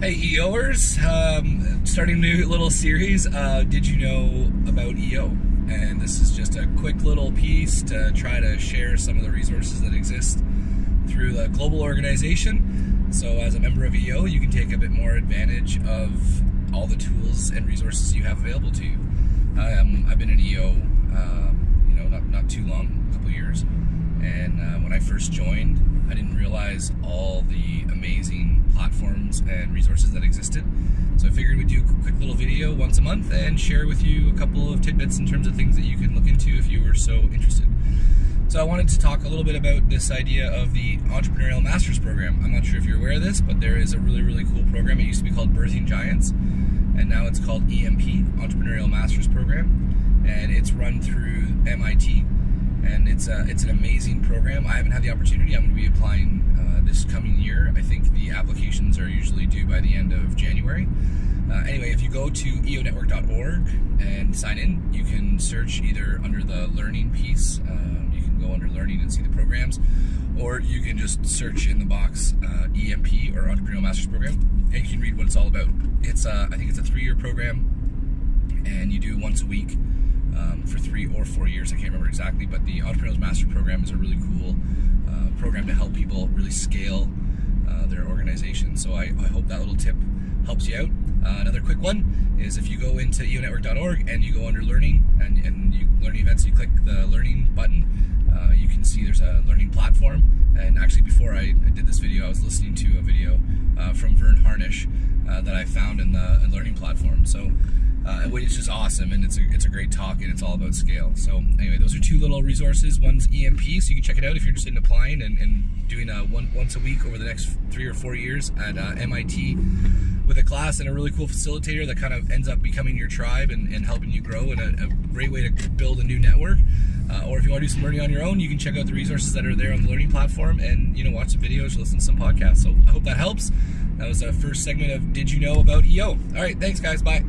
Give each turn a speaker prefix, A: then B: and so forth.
A: Hey EOers, um, starting a new little series. Uh, did you know about EO? And this is just a quick little piece to try to share some of the resources that exist through the global organization. So, as a member of EO, you can take a bit more advantage of all the tools and resources you have available to you. Um, I've been in EO, not, too long, a couple years. And uh, when I first joined, I didn't realize all the amazing platforms and resources that existed. So I figured we'd do a quick little video once a month and share with you a couple of tidbits in terms of things that you can look into if you were so interested. So I wanted to talk a little bit about this idea of the Entrepreneurial Masters Program. I'm not sure if you're aware of this, but there is a really, really cool program. It used to be called Birthing Giants, and now it's called EMP, Entrepreneurial Masters Program, and it's run through MIT and it's a, it's an amazing program. I haven't had the opportunity. I'm going to be applying uh, this coming year. I think the applications are usually due by the end of January. Uh, anyway, if you go to eonetwork.org and sign in, you can search either under the learning piece. Um, you can go under learning and see the programs, or you can just search in the box uh, EMP Masters Program, and you can read what it's all about. It's uh, I think it's a three-year program, and you do once a week um, for three or four years. I can't remember exactly, but the Entrepreneurs Master Program is a really cool uh, program to help people really scale uh, their organization. So I, I, hope that little tip helps you out. Uh, another quick one is if you go into eonetwork.org and you go under learning and, and you learning events, you click the learning button, uh, you can see there's a learning platform. And actually, before I, I did this video, I was listening to a video uh, from Verne Harnish uh, that I found in the learning platform. So uh, which is awesome, and it's a, it's a great talk, and it's all about scale. So anyway, those are two little resources. One's EMP, so you can check it out if you're interested in applying and, and doing a one once a week over the next three or four years at uh, MIT with a class and a really cool facilitator that kind of ends up becoming your tribe and, and helping you grow and a, a, great way to build a new network. Uh, or if you want to do some learning on your own, you can check out the resources that are there on the learning platform and you know watch some videos, listen to some podcasts. So I hope that helps. That was the first segment of Did You Know About EO? All right, thanks guys. Bye.